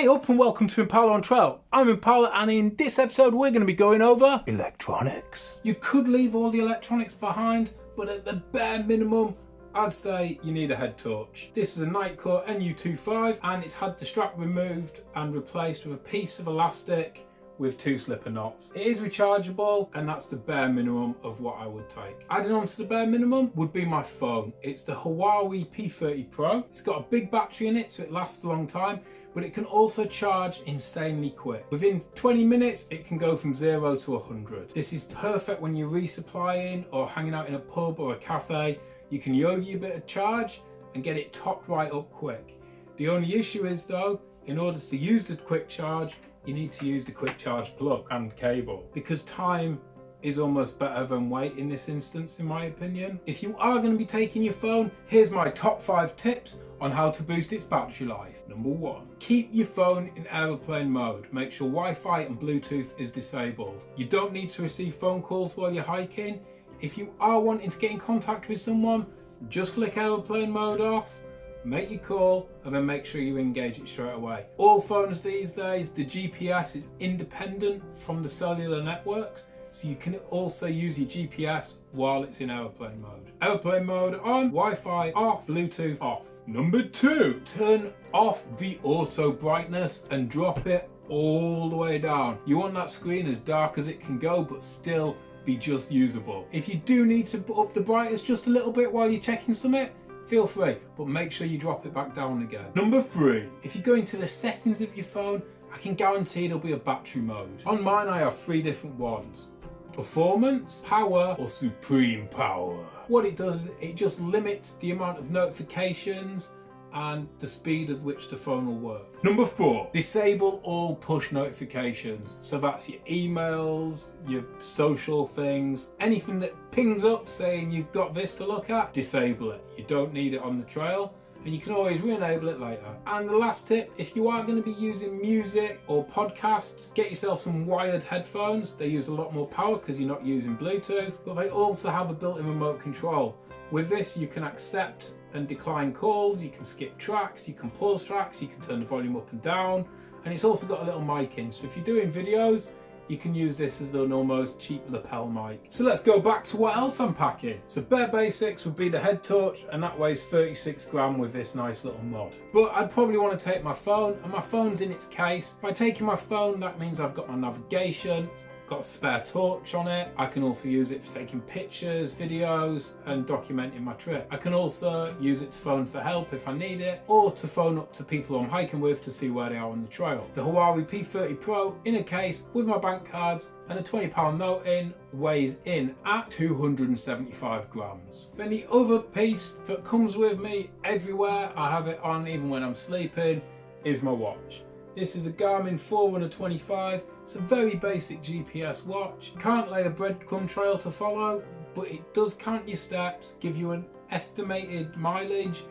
Hey up and welcome to Impala on Trail. I'm Impala and in this episode we're going to be going over electronics. You could leave all the electronics behind but at the bare minimum I'd say you need a head torch. This is a Nitecore NU25 and it's had the strap removed and replaced with a piece of elastic with two slipper knots. It is rechargeable and that's the bare minimum of what I would take. Adding on to the bare minimum would be my phone. It's the Huawei P30 Pro. It's got a big battery in it so it lasts a long time but it can also charge insanely quick. Within 20 minutes, it can go from zero to 100. This is perfect when you're resupplying or hanging out in a pub or a cafe. You can yogi a bit of charge and get it topped right up quick. The only issue is though, in order to use the quick charge, you need to use the quick charge plug and cable because time is almost better than weight in this instance in my opinion. If you are going to be taking your phone, here's my top 5 tips on how to boost its battery life. Number 1. Keep your phone in aeroplane mode. Make sure Wi-Fi and Bluetooth is disabled. You don't need to receive phone calls while you're hiking. If you are wanting to get in contact with someone, just flick aeroplane mode off make your call and then make sure you engage it straight away. All phones these days, the GPS is independent from the cellular networks, so you can also use your GPS while it's in aeroplane mode. Aeroplane mode on, Wi-Fi off, Bluetooth off. Number two, turn off the auto brightness and drop it all the way down. You want that screen as dark as it can go, but still be just usable. If you do need to put up the brightness just a little bit while you're checking something, feel free, but make sure you drop it back down again. Number three, if you go into the settings of your phone, I can guarantee there'll be a battery mode. On mine, I have three different ones. Performance, power, or supreme power. What it does, it just limits the amount of notifications and the speed at which the phone will work. Number four, disable all push notifications. So that's your emails, your social things, anything that pings up saying you've got this to look at, disable it. You don't need it on the trail and you can always re-enable it later. And the last tip, if you are going to be using music or podcasts, get yourself some wired headphones. They use a lot more power because you're not using Bluetooth, but they also have a built-in remote control. With this, you can accept and decline calls, you can skip tracks, you can pause tracks, you can turn the volume up and down, and it's also got a little mic in. So if you're doing videos, you can use this as an almost cheap lapel mic. So let's go back to what else I'm packing. So bare basics would be the head torch and that weighs 36 gram with this nice little mod. But I'd probably want to take my phone and my phone's in its case. By taking my phone that means I've got my navigation, got a spare torch on it. I can also use it for taking pictures, videos and documenting my trip. I can also use it to phone for help if I need it or to phone up to people I'm hiking with to see where they are on the trail. The Huawei P30 Pro in a case with my bank cards and a £20 note in weighs in at 275 grams. Then the other piece that comes with me everywhere, I have it on even when I'm sleeping, is my watch. This is a Garmin Forerunner 25. It's a very basic GPS watch. Can't lay a breadcrumb trail to follow, but it does count your steps, give you an estimated mileage,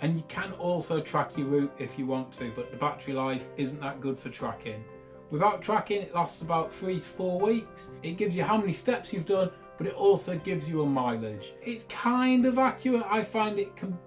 and you can also track your route if you want to, but the battery life isn't that good for tracking. Without tracking, it lasts about three to four weeks. It gives you how many steps you've done, but it also gives you a mileage. It's kind of accurate. I find it can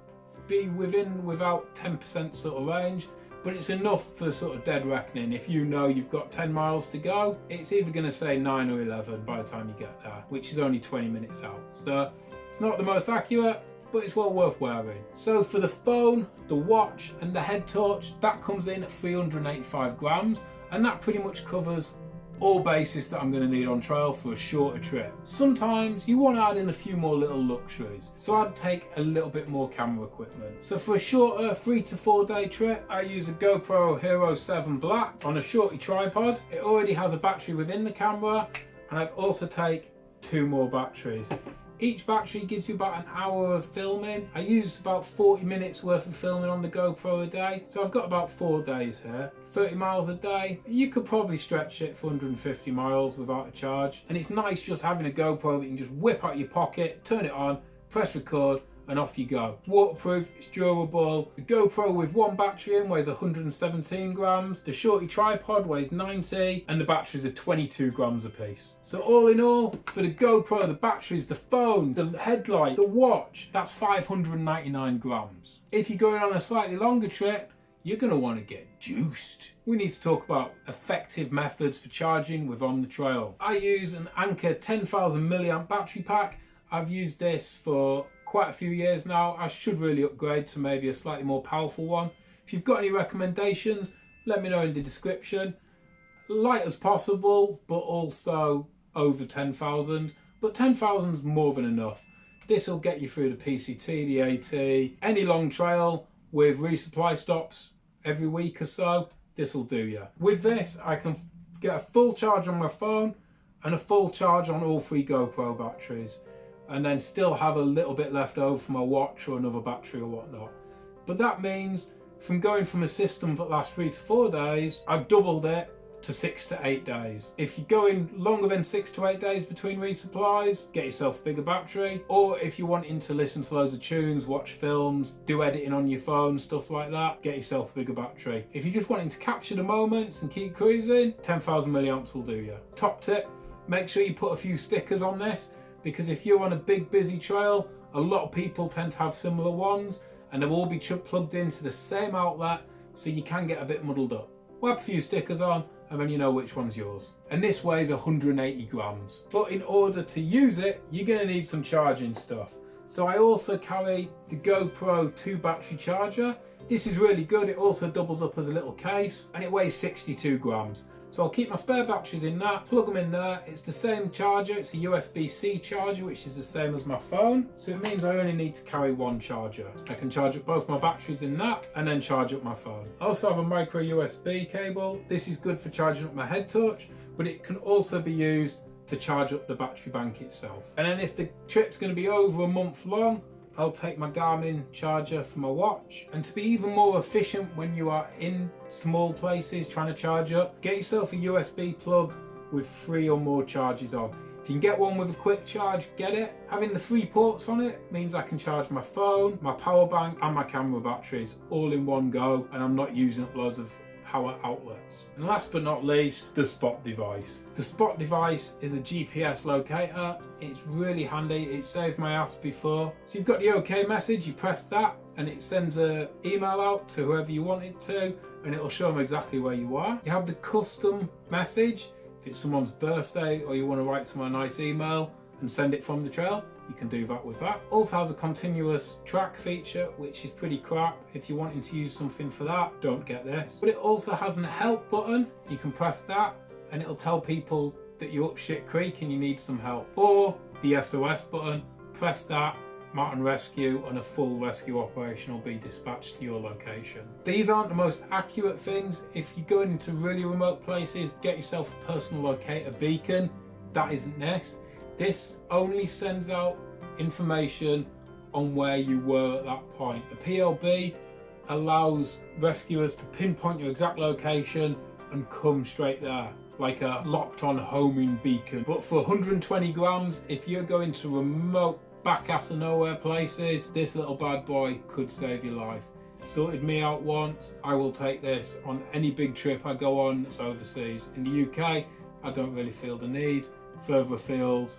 be within without 10% sort of range but it's enough for sort of dead reckoning. If you know you've got 10 miles to go, it's either going to say 9 or 11 by the time you get there, which is only 20 minutes out. So it's not the most accurate, but it's well worth wearing. So for the phone, the watch and the head torch, that comes in at 385 grams and that pretty much covers all bases that I'm going to need on trail for a shorter trip. Sometimes you want to add in a few more little luxuries, so I'd take a little bit more camera equipment. So for a shorter three to four day trip, I use a GoPro Hero 7 Black on a shorty tripod. It already has a battery within the camera, and I'd also take two more batteries. Each battery gives you about an hour of filming. I use about 40 minutes worth of filming on the GoPro a day. So I've got about four days here. 30 miles a day. You could probably stretch it for 150 miles without a charge. And it's nice just having a GoPro that you can just whip out your pocket, turn it on, press record, and off you go. Waterproof, it's durable. The GoPro with one battery in weighs 117 grams, the shorty tripod weighs 90, and the batteries are 22 grams a piece. So all in all, for the GoPro, the batteries, the phone, the headlight, the watch, that's 599 grams. If you're going on a slightly longer trip, you're going to want to get juiced. We need to talk about effective methods for charging with On The Trail. I use an Anker 10,000 milliamp battery pack. I've used this for quite a few years now. I should really upgrade to maybe a slightly more powerful one. If you've got any recommendations, let me know in the description. Light as possible, but also over 10,000. But 10,000 is more than enough. This will get you through the PCT, the AT, any long trail with resupply stops every week or so. This will do you. With this, I can get a full charge on my phone and a full charge on all three GoPro batteries and then still have a little bit left over for my watch or another battery or whatnot. But that means from going from a system that lasts three to four days, I've doubled it to six to eight days. If you're going longer than six to eight days between resupplies, get yourself a bigger battery. Or if you're wanting to listen to loads of tunes, watch films, do editing on your phone, stuff like that, get yourself a bigger battery. If you're just wanting to capture the moments and keep cruising, 10,000 milliamps will do you. Top tip, make sure you put a few stickers on this because if you're on a big busy trail, a lot of people tend to have similar ones and they'll all be plugged into the same outlet so you can get a bit muddled up. Whap a few stickers on and then you know which one's yours. And this weighs 180 grams. But in order to use it, you're gonna need some charging stuff. So I also carry the GoPro 2 battery charger. This is really good. It also doubles up as a little case and it weighs 62 grams. So I'll keep my spare batteries in that, plug them in there. It's the same charger, it's a USB-C charger, which is the same as my phone. So it means I only need to carry one charger. I can charge up both my batteries in that and then charge up my phone. I also have a micro USB cable. This is good for charging up my head torch, but it can also be used to charge up the battery bank itself. And then if the trip's gonna be over a month long, I'll take my Garmin charger for my watch. And to be even more efficient when you are in small places trying to charge up, get yourself a USB plug with three or more charges on. If you can get one with a quick charge, get it. Having the three ports on it means I can charge my phone, my power bank and my camera batteries all in one go and I'm not using up loads of power outlets. And last but not least, the spot device. The spot device is a GPS locator. It's really handy. It saved my ass before. So you've got the OK message, you press that and it sends an email out to whoever you want it to and it'll show them exactly where you are. You have the custom message. If it's someone's birthday or you want to write someone a nice email and send it from the trail, you can do that with that. Also has a continuous track feature, which is pretty crap. If you're wanting to use something for that, don't get this. But it also has an help button. You can press that and it'll tell people that you're up shit creek and you need some help. Or the SOS button, press that Mountain Rescue and a full rescue operation will be dispatched to your location. These aren't the most accurate things. If you're going into really remote places, get yourself a personal locator beacon. That isn't this. This only sends out information on where you were at that point. The PLB allows rescuers to pinpoint your exact location and come straight there like a locked on homing beacon. But for 120 grams, if you're going to remote back ass of nowhere places, this little bad boy could save your life. Sorted me out once, I will take this on any big trip I go on that's overseas. In the UK, I don't really feel the need. Further afield,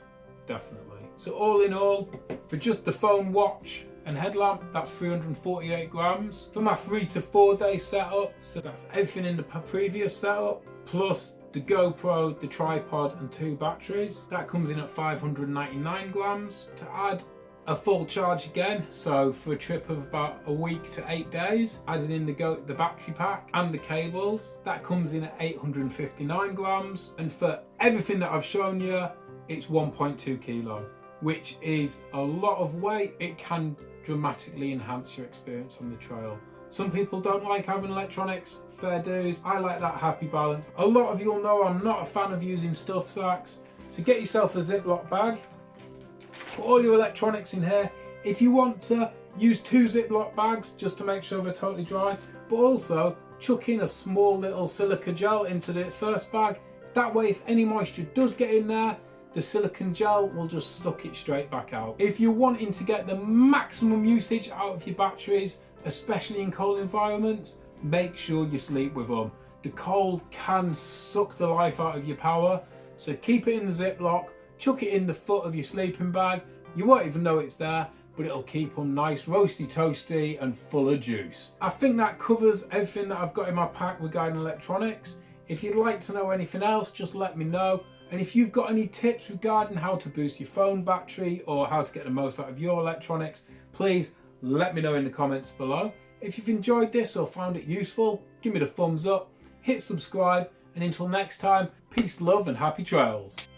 definitely. So all in all, for just the phone watch and headlamp, that's 348 grams. For my three to four day setup, so that's everything in the previous setup, plus the GoPro, the tripod and two batteries. That comes in at 599 grams. To add a full charge again, so for a trip of about a week to eight days, adding in the, go the battery pack and the cables, that comes in at 859 grams. And for everything that I've shown you, it's 1.2 kilo, which is a lot of weight. It can dramatically enhance your experience on the trail. Some people don't like having electronics, fair dues. I like that happy balance. A lot of you'll know I'm not a fan of using stuff sacks. So get yourself a Ziploc bag, put all your electronics in here. If you want to, use two Ziploc bags just to make sure they're totally dry, but also chuck in a small little silica gel into the first bag. That way, if any moisture does get in there, the silicon gel will just suck it straight back out. If you're wanting to get the maximum usage out of your batteries, especially in cold environments, make sure you sleep with them. The cold can suck the life out of your power, so keep it in the Ziploc, chuck it in the foot of your sleeping bag, you won't even know it's there, but it'll keep them nice, roasty toasty and full of juice. I think that covers everything that I've got in my pack regarding electronics. If you'd like to know anything else, just let me know. And if you've got any tips regarding how to boost your phone battery or how to get the most out of your electronics, please let me know in the comments below. If you've enjoyed this or found it useful, give me the thumbs up, hit subscribe, and until next time, peace, love, and happy trails.